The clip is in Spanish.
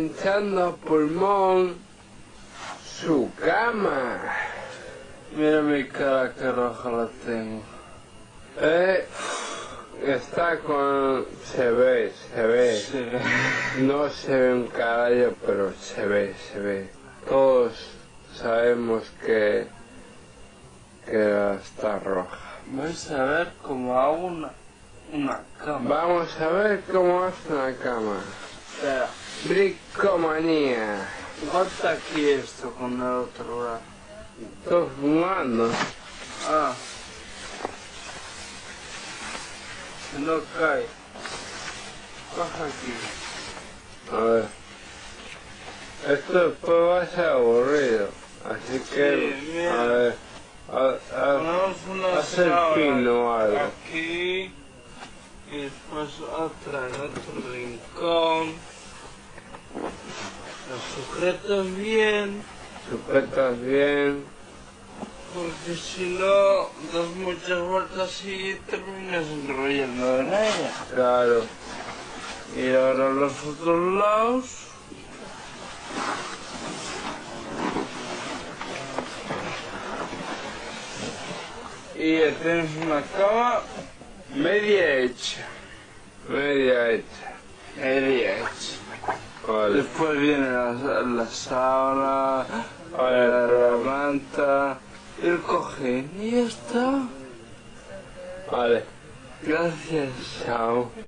ensanchando a pulmón su cama. Mira mi cara que roja la tengo. Eh, está con... se ve, se ve. No se ve un caballo, pero se ve, se ve. Todos sabemos que... que está roja. Vais a ver cómo hago una, una cama. Vamos a ver cómo hace una cama. Espera. Bricomanía. corta aquí esto con el otro brazo. Estoy fumando. Ah. No cae. Coja aquí. A ver. Esto después va a ser aburrido. Así que, Sí, mira. a ver. A, a- haz el pino o algo. aquí. Y después otra en otro rincón. Lo sujetas bien. sujetas bien. Porque si no, das muchas vueltas y terminas enrollando en ella. Claro. Y ahora los otros lados. Y ya tienes una cama media hecha. Media hecha. Media hecha. Vale. Después viene la, la sábana, Vale, la, manta, el cojín y ya está. Vale. Gracias. Chao.